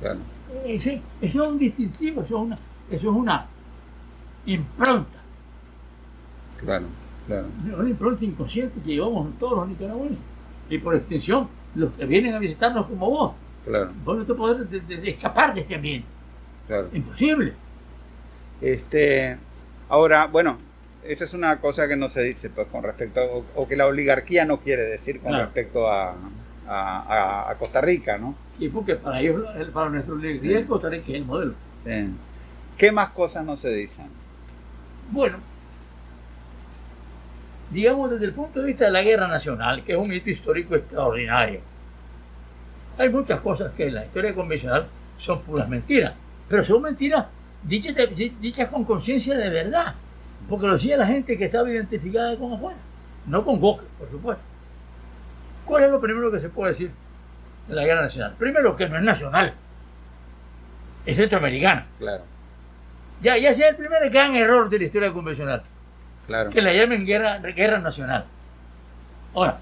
Claro. Ese, eso es un distintivo, eso es una, eso es una impronta. Claro, claro. Una impronta inconsciente que llevamos todos los nicaragüenses. Y por extensión, los que vienen a visitarnos como vos. Claro. Vos no te podés escapar de este ambiente. Claro. Imposible. Este, ahora, bueno, esa es una cosa que no se dice pues, con respecto, o, que la oligarquía no quiere decir con respecto a, a, Costa Rica, ¿no? Y porque para ellos, para nuestra oligarquía, Costa Rica es el modelo. ¿Qué más cosas no se dicen? Bueno, digamos desde el punto de vista de la guerra nacional, que es un hito histórico extraordinario hay muchas cosas que en la historia convencional son puras mentiras, pero son mentiras dichas, con conciencia de verdad, porque lo decía la gente que estaba identificada con afuera, no con Goke, por supuesto. ¿Cuál es lo primero que se puede decir de la guerra nacional? Primero, que no es nacional, es centroamericana. Claro. Ya, ya sea el primer gran error de la historia convencional. Claro. Que la llamen guerra, guerra nacional. Ahora,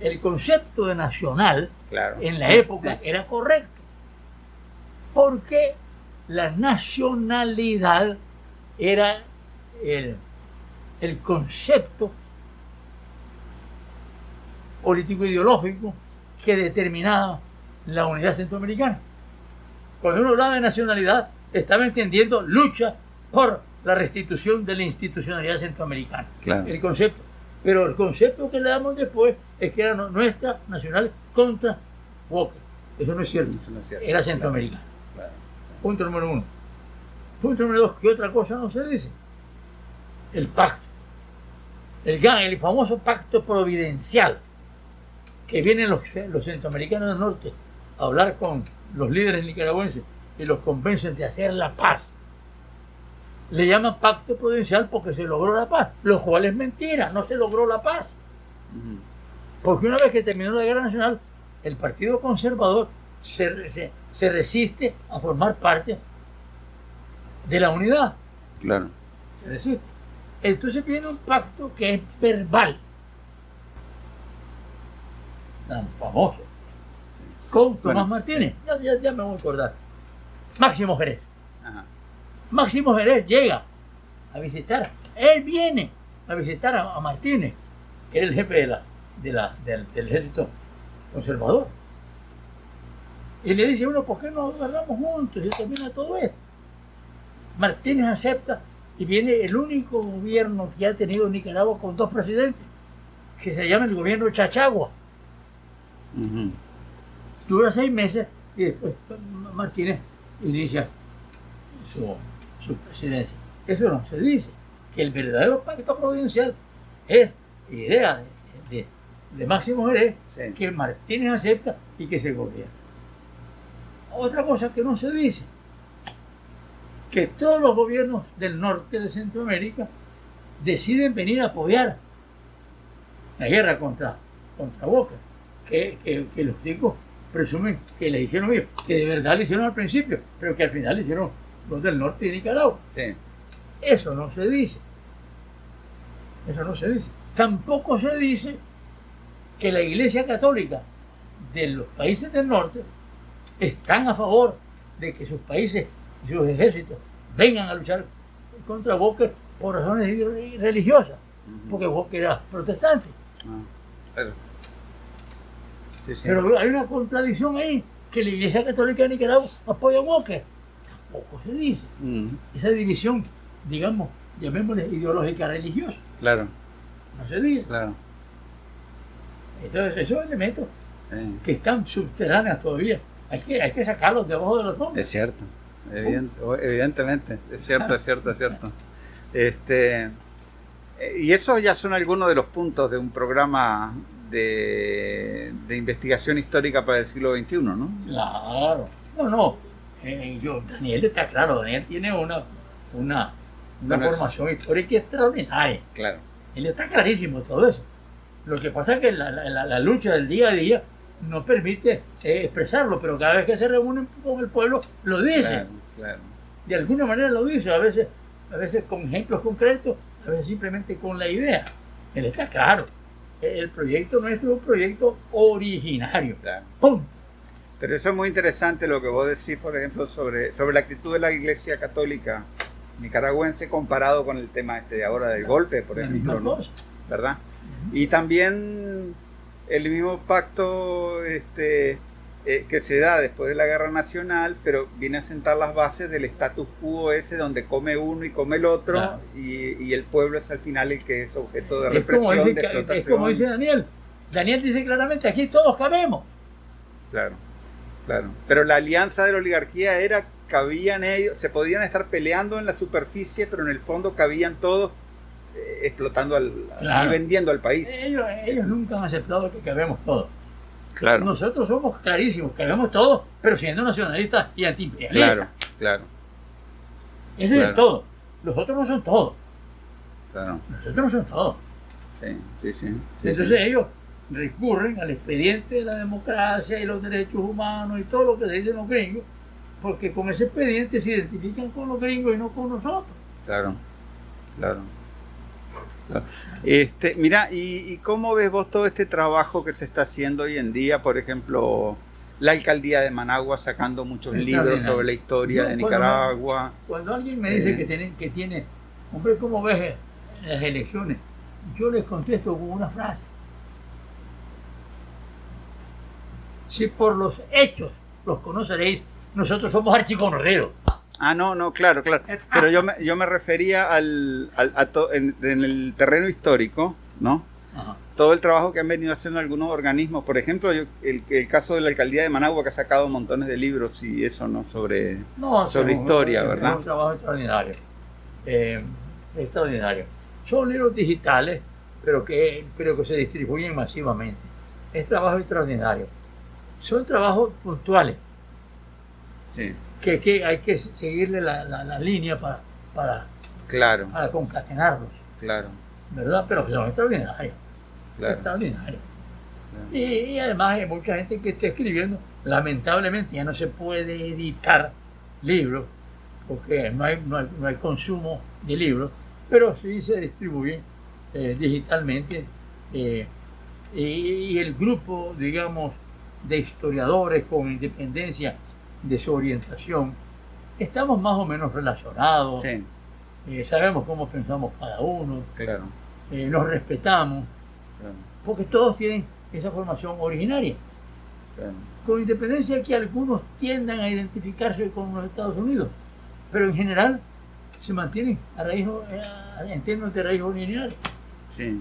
el concepto de nacional en la época era correcto. Porque la nacionalidad era el, el concepto político-ideológico que determinaba la unidad centroamericana. Cuando uno hablaba de nacionalidad, estaba entendiendo lucha por la restitución de la institucionalidad centroamericana. El concepto pero el concepto que le damos después es que era nuestra nacional contra Walker. Eso no es cierto. No es cierto. Era centroamericano. Claro. Punto número uno. Punto número dos, ¿qué otra cosa no se dice? El pacto. El, gran- el famoso pacto providencial. Que vienen los, los centroamericanos del norte a hablar con los líderes nicaragüenses y los convencen de hacer la paz. Le llaman pacto providencial porque se logró la paz, lo cual es mentira, no se logró la paz. Porque una vez que terminó la guerra nacional, el Partido Conservador se, se- se resiste a formar parte de la unidad. Claro. Se resiste. Entonces viene un pacto que es verbal, tan famoso, con Tomás Bueno. Martínez. Ya, ya- ya me voy a acordar. Máximo Jerez. Máximo Jerez llega a visitar, él viene a visitar a, a Martínez, que era el jefe de la, de la- del, del ejército conservador. Y le dice uno, ¿por qué no guardamos juntos y termina todo esto? Martínez acepta y viene el único gobierno que ha tenido Nicaragua con dos presidentes, que se llama el gobierno Chachagua. Ujú. Dura seis meses y después Martínez inicia su, su presidencia. Eso no se dice. Que el verdadero pacto providencial es idea de, de- de Máximo Jerez Sí. que Martínez acepta y que se gobierna. Otra cosa que no se dice, que todos los gobiernos del norte de Centroamérica deciden venir a apoyar la guerra contra, contra Boca, que, que- que los chicos presumen que le hicieron ellos, que de verdad le hicieron al principio, pero que al final le hicieron los del norte de Nicaragua. Sí. Eso no se dice. Eso no se dice. Tampoco se dice que la Iglesia Católica de los países del norte están a favor de que sus países y sus ejércitos vengan a luchar contra Walker por razones re- religiosas, porque Walker era protestante. Ah, claro. Sí, sí. Pero hay una contradicción ahí, que la Iglesia Católica de Nicaragua apoya a Walker. Tampoco se dice. Esa división, digamos, llamémosle ideológica religiosa, Claro, no se dice. claro. Entonces, esos elementos que están subterráneos todavía, hay que, hay que sacarlos debajo de los hombros. Es cierto, evident- evidentemente, es cierto, es cierto, es cierto. Este, eh, y esos ya son algunos de los puntos de un programa de, de investigación histórica para el siglo XXI, ¿no? Claro. No, no. Eh, yo, Daniel está claro, Daniel tiene una, una, una Bueno, es- formación histórica extraordinaria. Claro, Él está clarísimo todo eso. Lo que pasa es que la, la- la- lucha del día a día no permite eh, expresarlo, pero cada vez que se reúnen con el pueblo lo dice. claro, claro. De alguna manera lo dice, a veces, a veces con ejemplos concretos, a veces simplemente con la idea. Él está claro. El proyecto nuestro es un proyecto originario. claro. ¡Pum! Pero eso es muy interesante lo que vos decís, por ejemplo, sobre, sobre la actitud de la Iglesia Católica nicaragüense comparado con el tema este de ahora del golpe, por ejemplo, ¿no? ¿verdad? Y también el mismo pacto este, eh, que se da después de la guerra nacional, pero viene a sentar las bases del status quo ese donde come uno y come el otro Claro. y, y el pueblo es al final el que es objeto de Es como, represión, dice, de es explotación. como dice Daniel. Daniel dice claramente, aquí todos cabemos. Claro, claro. Pero la alianza de la oligarquía era, cabían ellos, se podían estar peleando en la superficie, pero en el fondo cabían todos eh, explotando al, Claro. y vendiendo al país. Ellos, ellos nunca han aceptado que cabemos todos. Claro, Nosotros somos clarísimos, cabemos todos, pero siendo nacionalistas y antiimperialistas. claro, claro, Ese es claro. el todo. Los otros no son todos. claro. Los otros no son todos. Sí, sí, sí. sí, Entonces sí. ellos recurren al expediente de la democracia y los derechos humanos y todo lo que se dicen los gringos, porque con ese expediente se identifican con los gringos y no con nosotros. Claro, claro. claro. Este, mira, ¿y, y cómo ves vos todo este trabajo que se está haciendo hoy en día? Por ejemplo, la alcaldía de Managua sacando muchos libros sobre la historia de Nicaragua. Cuando alguien me dice Eh. que, tiene, que tiene, hombre, ¿cómo ves las elecciones? Yo les contesto con una frase. Si por los hechos los conoceréis, nosotros somos archiconocidos. Ah, no, no, claro, claro. Pero yo me, yo me refería al, al- a to- en, en el terreno histórico, ¿no? Ajá. todo el trabajo que han venido haciendo algunos organismos, por ejemplo, el, el, caso de la alcaldía de Managua que ha sacado montones de libros y eso, ¿no? Sobre, sobre historia, ¿verdad? Es un trabajo extraordinario. Eh, extraordinario. Son libros digitales, pero que, pero que se distribuyen masivamente. Es trabajo extraordinario. Son trabajos puntuales. Sí. Que, que hay que seguirle la, la, línea para, para, claro. para concatenarlos. Claro. ¿Verdad? Pero son extraordinarios. Extraordinario. Y, además hay mucha gente que está escribiendo. Lamentablemente ya no se puede editar libros porque no hay, no hay, consumo de libros, pero sí se distribuye eh, digitalmente. Eh, y, el grupo, digamos, de historiadores con independencia de su orientación, estamos más o menos relacionados. Eh, sabemos cómo pensamos cada uno. Claro. nos respetamos porque todos tienen esa formación originaria. Con independencia de que algunos tiendan a identificarse con los Estados Unidos, pero en general se mantienen a raíz, en términos de raíz originaria. Sí,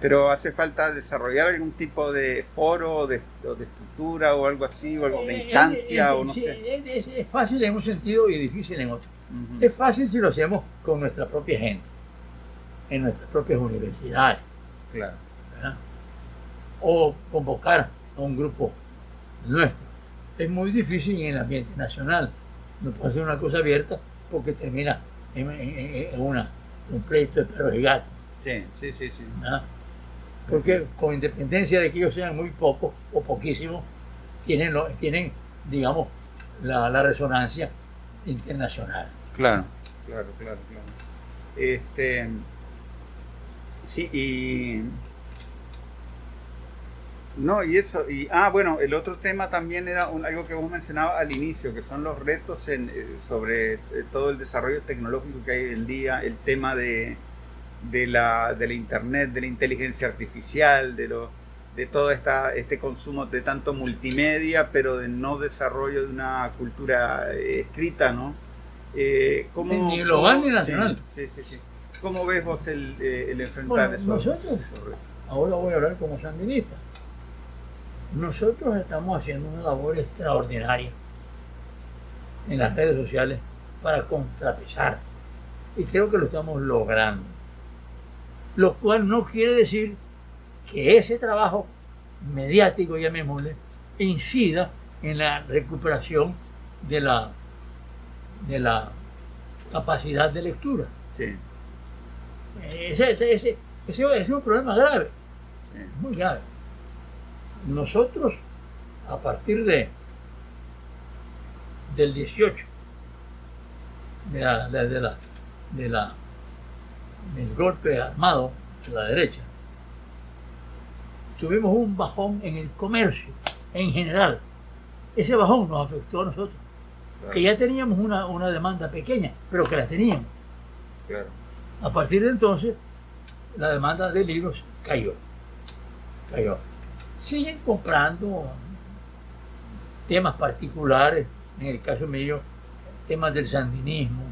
pero hace falta desarrollar algún tipo de foro de, de estructura o algo así, o algo de eh, instancia, o no sé. Es, fácil en un sentido y difícil en otro. Es fácil si lo hacemos con nuestra propia gente, en nuestras propias universidades. Claro o convocar a un grupo nuestro. Es muy difícil en el ambiente nacional. No puede ser una cosa abierta porque termina en, una, un pleito de perros y gatos. Sí, sí, sí, sí. Porque con independencia de que ellos sean muy pocos o poquísimos, tienen, tienen digamos, la, la resonancia internacional. Claro, claro, claro, claro. Este, sí, y no, y eso, y ah, bueno, el otro tema también era algo que vos mencionabas al inicio, que son los retos en, eh, sobre eh, todo el desarrollo tecnológico que hay hoy en día, el tema de, de, la, de la internet, de la inteligencia artificial, de, lo, de todo esta, este consumo de tanto multimedia, pero de no desarrollo de una cultura eh, escrita, ¿no? ¿cómo, ni global ni nacional. Sí, sí, sí, ¿Cómo ves vos el, el enfrentar eso? Nosotros, ahora voy a hablar como sandinista nosotros estamos haciendo una labor extraordinaria en las redes sociales para contrapesar. Y creo que lo estamos logrando. Lo cual no quiere decir que ese trabajo mediático, llamémosle, incida en la recuperación de la, de la capacidad de lectura. Sí. Ese, ese, ese, ese es un problema grave, muy grave nosotros, a partir de del 18, de la, de, la, de la, del golpe armado de la derecha, tuvimos un bajón en el comercio en general. Ese bajón nos afectó a nosotros, que ya teníamos una, una, demanda pequeña, pero que la teníamos. A partir de entonces, la demanda de libros cayó. Cayó siguen comprando temas particulares, en el caso mío, temas del sandinismo,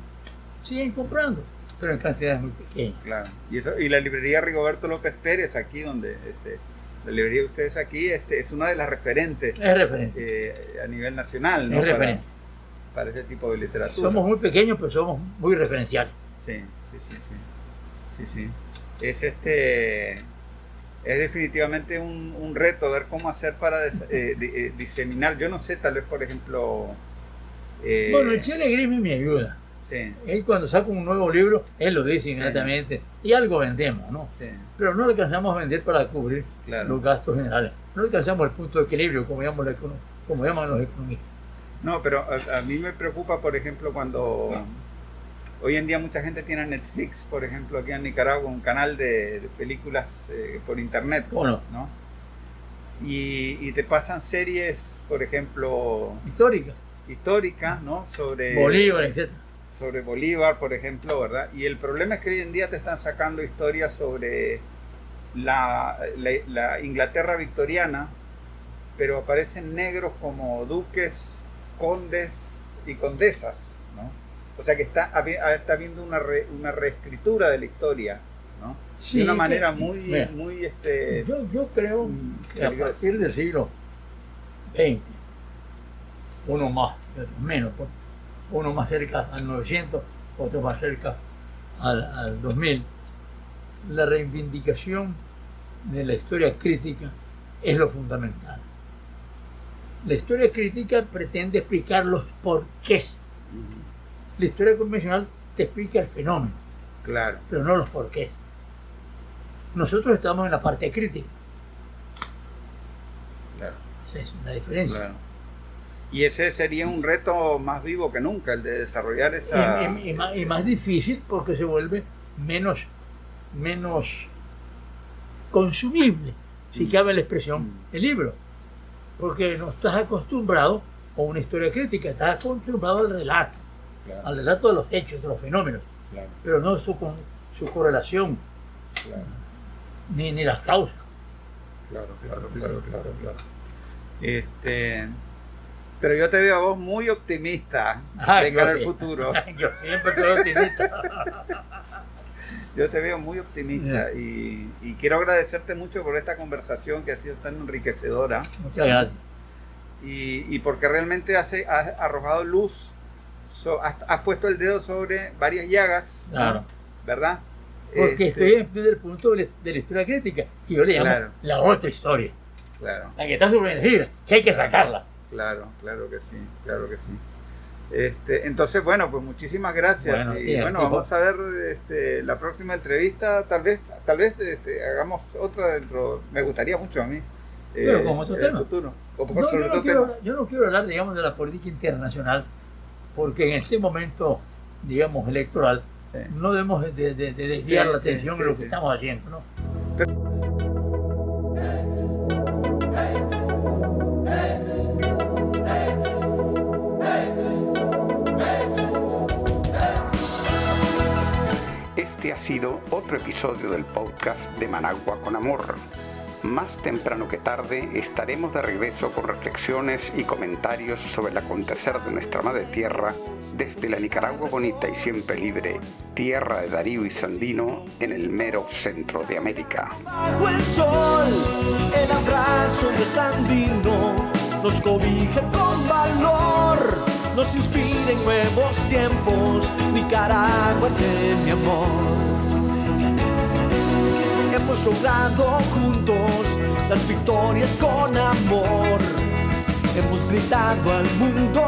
siguen comprando, pero en cantidades muy pequeñas. Claro. Y, eso, y la librería Rigoberto López Pérez, aquí donde este, la librería de ustedes aquí, este, es una de las referentes. Es referente. Eh, a nivel nacional, ¿no? Es referente. Para, ese tipo de literatura. Somos muy pequeños, pero somos muy referenciales. Sí, sí, sí, sí. Sí, sí. Es este es definitivamente un, reto ver cómo hacer para eh, eh, diseminar. Yo no sé, tal vez, por ejemplo... Eh, bueno, el Chile Grismi me ayuda. Sí. Él cuando saca un nuevo libro, él lo dice inmediatamente. Y algo vendemos, ¿no? Sí. Pero no alcanzamos a vender para cubrir los gastos generales. No alcanzamos el punto de equilibrio, como llaman, como llaman los economistas. No, pero a, a, mí me preocupa, por ejemplo, cuando Hoy en día mucha gente tiene Netflix, por ejemplo, aquí en Nicaragua, un canal de, películas eh, por internet. Bueno. ¿no? Y, te pasan series, por ejemplo... Históricas. Históricas, ¿no? Sobre... Bolívar, etc. Sobre Bolívar, por ejemplo, ¿verdad? Y el problema es que hoy en día te están sacando historias sobre la, la Inglaterra victoriana, pero aparecen negros como duques, condes y condesas. O sea que está, está habiendo una, una reescritura de la historia, ¿no? de una manera muy, muy este, yo, yo creo que a partir del siglo XX, uno más, menos, pues, uno más cerca al 900, otro más cerca al, al 2000, la reivindicación de la historia crítica es lo fundamental. La historia crítica pretende explicar los porqués. La historia convencional te explica el fenómeno, claro. pero no los porqués. Nosotros estamos en la parte crítica. Claro. Esa es una diferencia. Claro. Y ese sería un reto más vivo que nunca, el de desarrollar esa... Y, más, y más, difícil porque se vuelve menos, menos consumible, si mm. cabe la expresión, mm. el libro. Porque no estás acostumbrado a una historia crítica, estás acostumbrado al relato, al relato de los hechos, de los fenómenos, pero no su, su correlación, ni, ni las causas. Claro, claro, claro, claro, claro. Este, pero yo te veo a vos muy optimista de cara al futuro. yo siempre soy optimista. yo te veo muy optimista y, quiero agradecerte mucho por esta conversación que ha sido tan enriquecedora. Muchas gracias. Y, porque realmente has, arrojado luz, has, puesto el dedo sobre varias llagas, claro. ¿verdad? Porque este, estoy desde el punto de la, historia crítica, que yo le llamo la otra historia. Claro. La que está sumergida, que hay que sacarla. Claro, claro que sí, claro que sí. Este, entonces, bueno, pues muchísimas gracias. y bueno, vamos a ver este, la próxima entrevista. Tal vez, tal vez este, hagamos otra dentro. Me gustaría mucho a mí. Pero eh, como otro tema. yo, no quiero, hablar, digamos, de la política internacional, porque en este momento, digamos, electoral, no debemos de, desviar la atención de lo que estamos haciendo, ¿no? Ha sido otro episodio del podcast de Managua con Amor. Más temprano que tarde estaremos de regreso con reflexiones y comentarios sobre el acontecer de nuestra madre tierra desde la Nicaragua bonita y siempre libre, tierra de Darío y Sandino en el mero centro de América. Bajo el sol, el abrazo de Sandino nos cobija con valor, nos inspira en nuevos tiempos, Nicaragua de mi amor hemos logrado juntos las victorias con amor. Hemos gritado al mundo